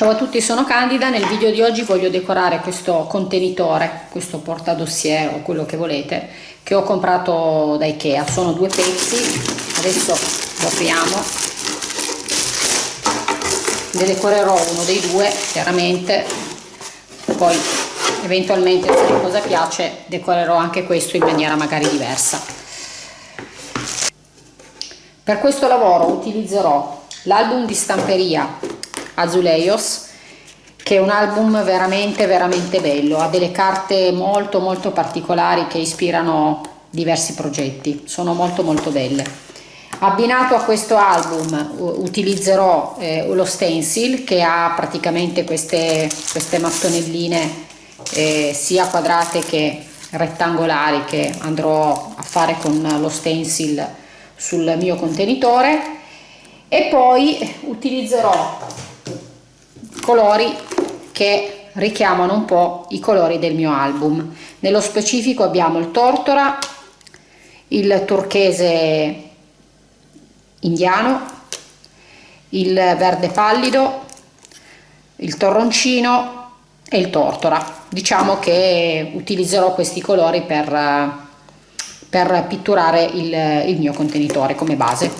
Ciao a tutti, sono Candida. Nel video di oggi voglio decorare questo contenitore, questo portadossier o quello che volete, che ho comprato da Ikea. Sono due pezzi, adesso lo apriamo. Ne decorerò uno dei due, chiaramente, poi eventualmente se la cosa piace decorerò anche questo in maniera magari diversa. Per questo lavoro utilizzerò l'album di stamperia Azuleios che è un album veramente veramente bello. Ha delle carte molto molto particolari che ispirano diversi progetti. Sono molto molto belle. Abbinato a questo album utilizzerò eh, lo stencil che ha praticamente queste, queste mattonelline eh, sia quadrate che rettangolari che andrò a fare con lo stencil sul mio contenitore. E poi utilizzerò colori che richiamano un po' i colori del mio album. Nello specifico abbiamo il tortora il turchese indiano il verde pallido il torroncino e il tortora. Diciamo che utilizzerò questi colori per, per pitturare il, il mio contenitore come base.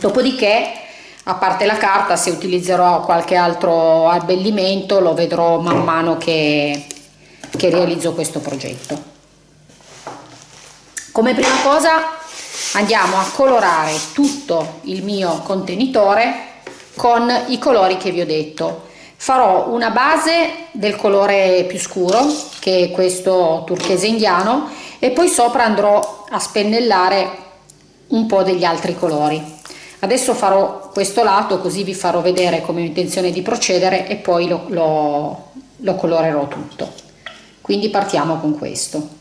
Dopodiché a parte la carta se utilizzerò qualche altro abbellimento lo vedrò man mano che, che realizzo questo progetto. Come prima cosa andiamo a colorare tutto il mio contenitore con i colori che vi ho detto. Farò una base del colore più scuro che è questo turchese indiano e poi sopra andrò a spennellare un po' degli altri colori adesso farò questo lato così vi farò vedere come ho intenzione di procedere e poi lo, lo, lo colorerò tutto. Quindi partiamo con questo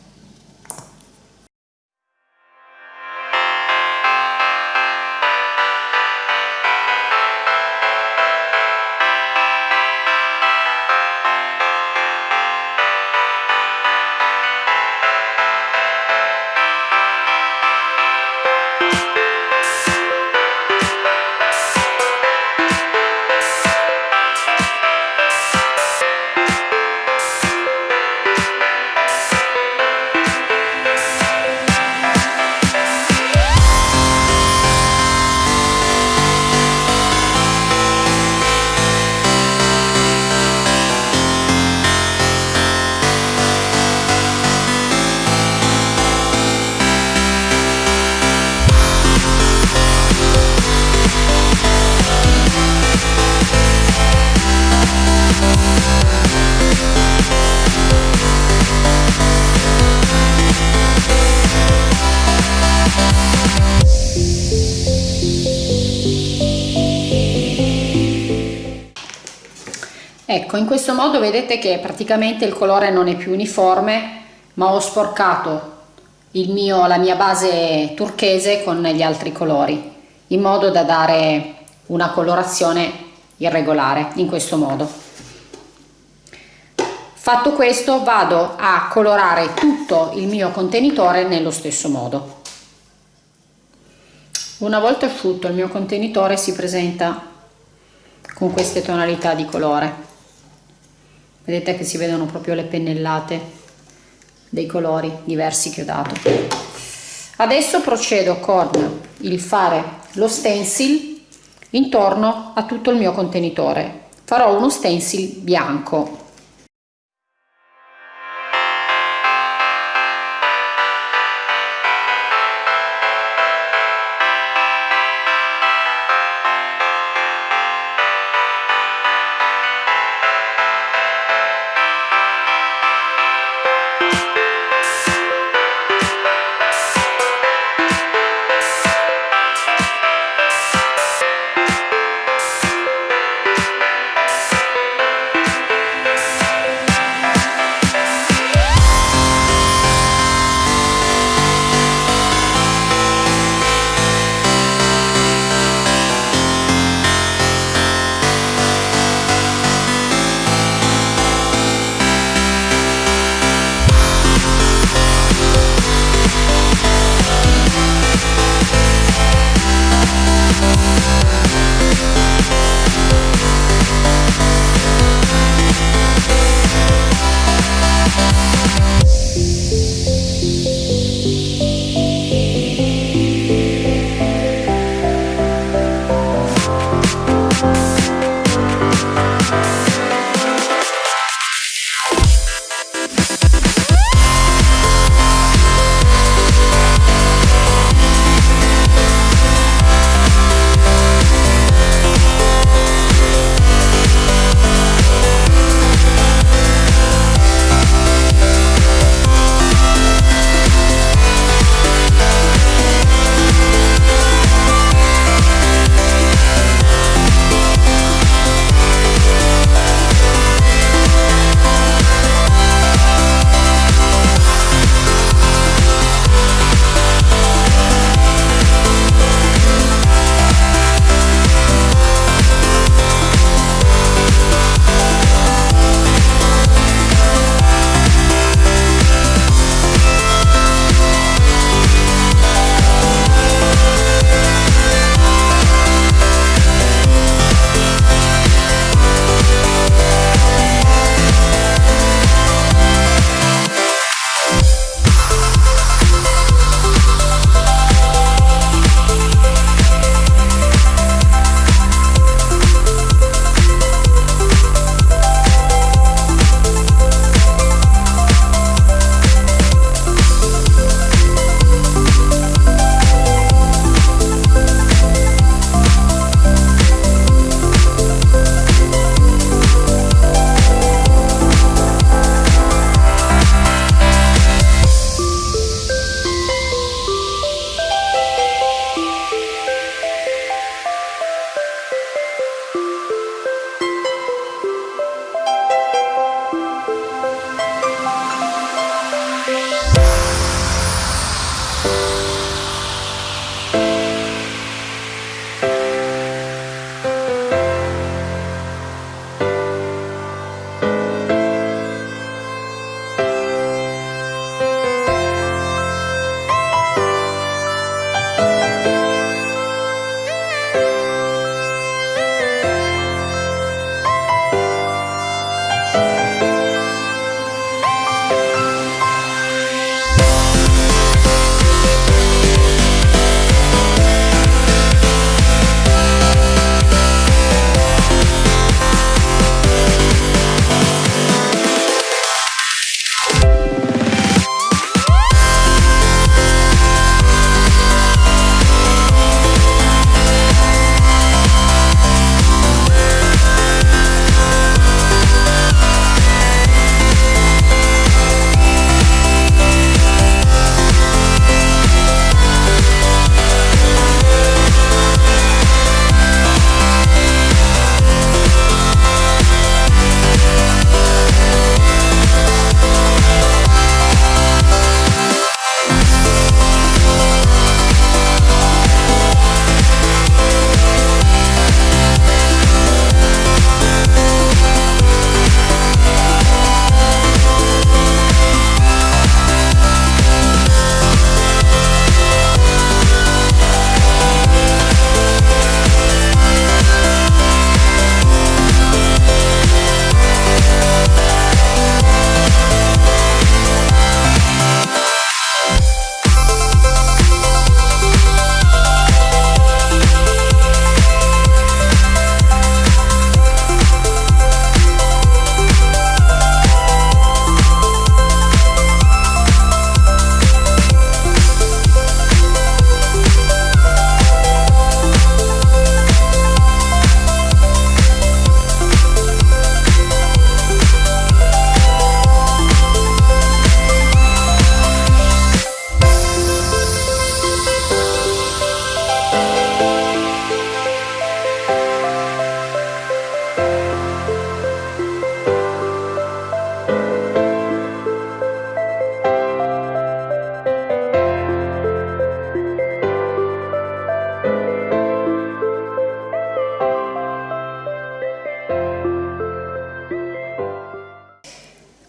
ecco in questo modo vedete che praticamente il colore non è più uniforme ma ho sporcato mio, la mia base turchese con gli altri colori in modo da dare una colorazione irregolare in questo modo. Fatto questo vado a colorare tutto il mio contenitore nello stesso modo. Una volta asciutto il mio contenitore si presenta con queste tonalità di colore vedete che si vedono proprio le pennellate dei colori diversi che ho dato. Adesso procedo con il fare lo stencil intorno a tutto il mio contenitore. Farò uno stencil bianco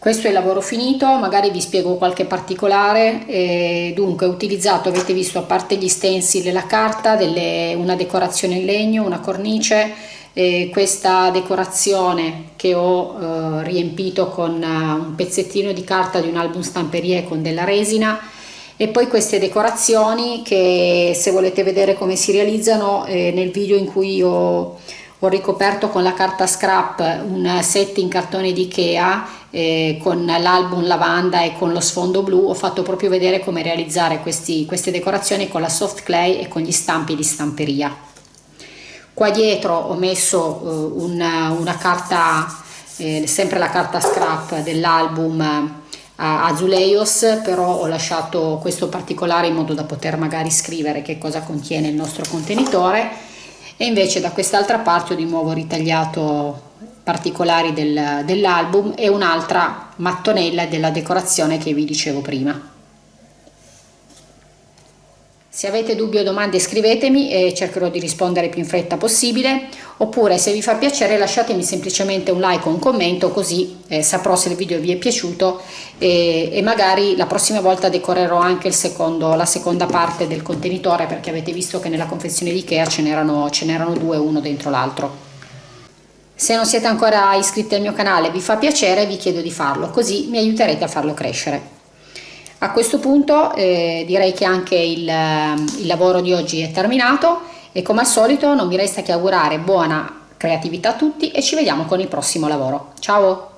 questo è il lavoro finito magari vi spiego qualche particolare. Eh, dunque ho utilizzato avete visto a parte gli stencil e la carta delle, una decorazione in legno una cornice. Eh, questa decorazione che ho eh, riempito con uh, un pezzettino di carta di un album stamperie con della resina. E poi queste decorazioni che se volete vedere come si realizzano eh, nel video in cui ho, ho ricoperto con la carta scrap un set in cartone di Ikea eh, con l'album lavanda e con lo sfondo blu. Ho fatto proprio vedere come realizzare questi, queste decorazioni con la soft clay e con gli stampi di stamperia. Qua dietro ho messo eh, una, una carta eh, sempre la carta scrap dell'album Azuleios però ho lasciato questo particolare in modo da poter magari scrivere che cosa contiene il nostro contenitore e invece da quest'altra parte ho di nuovo ritagliato particolari del, dell'album e un'altra mattonella della decorazione che vi dicevo prima. Se avete dubbi o domande scrivetemi e cercherò di rispondere più in fretta possibile, oppure se vi fa piacere lasciatemi semplicemente un like o un commento così eh, saprò se il video vi è piaciuto e, e magari la prossima volta decorerò anche secondo, la seconda parte del contenitore perché avete visto che nella confezione di Ikea ce n'erano due uno dentro l'altro. Se non siete ancora iscritti al mio canale e vi fa piacere vi chiedo di farlo così mi aiuterete a farlo crescere. A questo punto eh, direi che anche il, il lavoro di oggi è terminato e come al solito non mi resta che augurare buona creatività a tutti e ci vediamo con il prossimo lavoro. Ciao!